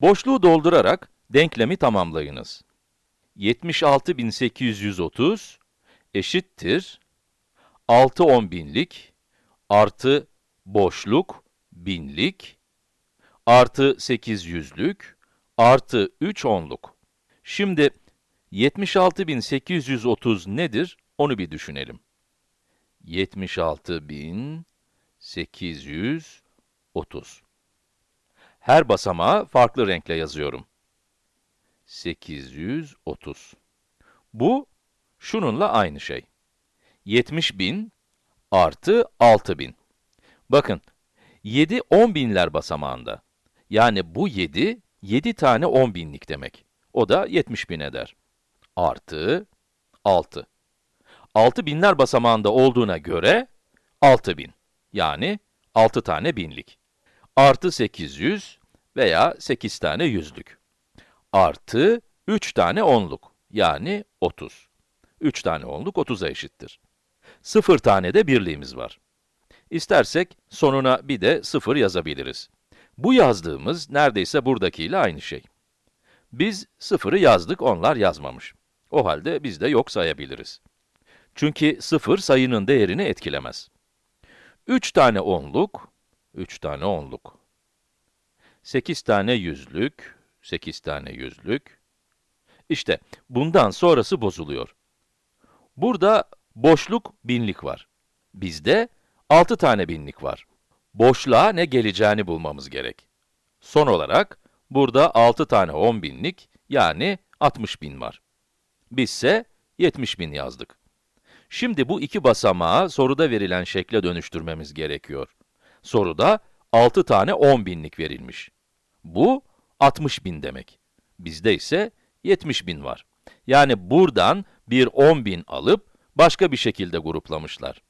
Boşluğu doldurarak denklemi tamamlayınız. 76.830 eşittir 6 on artı boşluk binlik artı 800'lük artı 3 onluk. Şimdi 76.830 nedir? Onu bir düşünelim. 76.830. Her basamağı farklı renkle yazıyorum. 830. Bu, şununla aynı şey. 70.000 artı 6.000. Bakın, 7 10 binler basamağında. Yani bu 7, 7 tane 10 binlik demek. O da 70 bin eder. Artı 6. 6 binler basamağında olduğuna göre 6 bin. Yani 6 tane binlik. Artı 800 veya 8 tane yüzlük. Artı 3 tane onluk. Yani 30. 3 tane onluk 30'a eşittir. 0 tane de birliğimiz var. İstersek sonuna bir de 0 yazabiliriz. Bu yazdığımız neredeyse buradakiyle aynı şey. Biz 0'ı yazdık, onlar yazmamış. O halde biz de yok sayabiliriz. Çünkü 0 sayının değerini etkilemez. 3 tane onluk, 3 tane onluk. 8 tane yüzlük, 8 tane yüzlük. İşte bundan sonrası bozuluyor. Burada boşluk binlik var. Bizde 6 tane binlik var. Boşluğa ne geleceğini bulmamız gerek. Son olarak, burada 6 tane 10 binlik, yani 60 bin var. Bizse 70 bin yazdık. Şimdi bu iki basamağı soruda verilen şekle dönüştürmemiz gerekiyor. Soruda 6 tane 10 binlik verilmiş. Bu 60 bin demek. Bizde ise 70 bin var. Yani buradan bir 10 bin alıp başka bir şekilde gruplamışlar.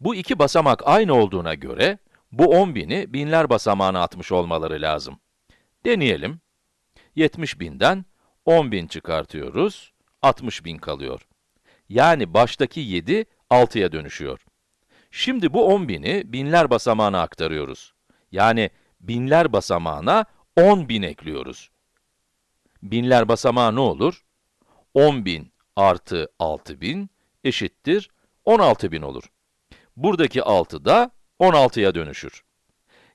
Bu iki basamak aynı olduğuna göre, bu 10 bini binler basamağına atmış olmaları lazım. Deneyelim. 70 binden 10 bin çıkartıyoruz, 60 bin kalıyor. Yani baştaki 7, 6'ya dönüşüyor. Şimdi bu 10 bini binler basamağına aktarıyoruz. Yani binler basamağına 10 bin ekliyoruz. Binler basamağı ne olur? 10 bin artı 6 bin eşittir 16 bin olur. Buradaki 6 da 16'ya dönüşür.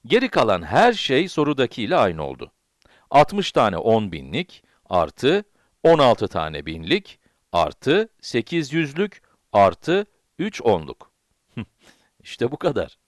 Geri kalan her şey sorudaki ile aynı oldu. 60 tane 10 binlik artı 16 tane binlik artı 800'lük artı 3 onluk. işte bu kadar.